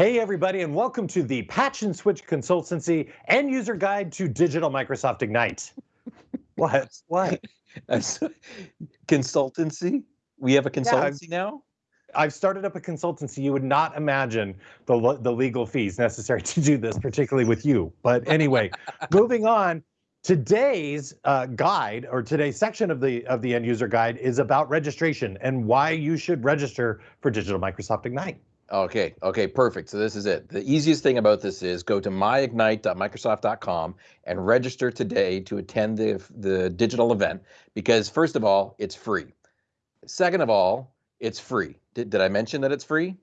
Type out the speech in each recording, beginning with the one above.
Hey, everybody, and welcome to the Patch and Switch Consultancy End User Guide to Digital Microsoft Ignite. what? What? consultancy? We have a consultancy yeah, now? I've started up a consultancy. You would not imagine the, the legal fees necessary to do this, particularly with you. But anyway, moving on. Today's uh, guide or today's section of the of the end user guide is about registration and why you should register for Digital Microsoft Ignite. Okay, okay, perfect. So this is it. The easiest thing about this is go to myignite.microsoft.com and register today to attend the, the digital event because first of all, it's free. Second of all, it's free. Did, did I mention that it's free?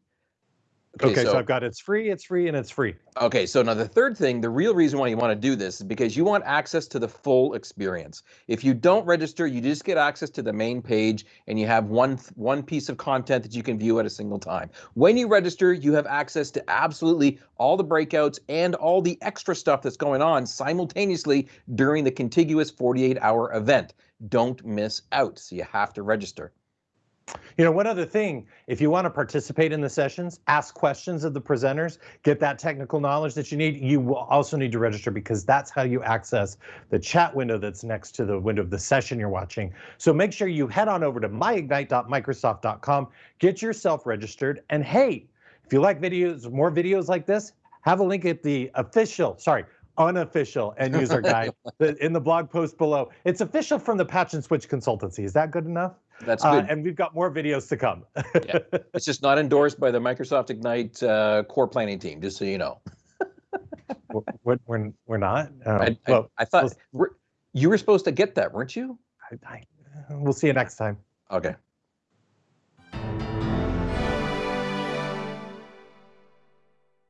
Okay, okay so, so, I've got it's free, it's free, and it's free. Okay, so now the third thing, the real reason why you want to do this is because you want access to the full experience. If you don't register, you just get access to the main page and you have one one piece of content that you can view at a single time. When you register, you have access to absolutely all the breakouts and all the extra stuff that's going on simultaneously during the contiguous 48-hour event. Don't miss out, so you have to register. You know, one other thing, if you want to participate in the sessions, ask questions of the presenters, get that technical knowledge that you need, you will also need to register because that's how you access the chat window that's next to the window of the session you're watching. So make sure you head on over to myignite.microsoft.com, get yourself registered, and hey, if you like videos, more videos like this, have a link at the official, sorry, unofficial end user guide in the blog post below. It's official from the Patch and Switch Consultancy. Is that good enough? That's uh, good. Uh, and we've got more videos to come. yeah. It's just not endorsed by the Microsoft Ignite uh, core planning team, just so you know. we're, we're, we're not? Um, I, well, I, I thought you were supposed to get that, weren't you? I, we'll see you next time. Okay.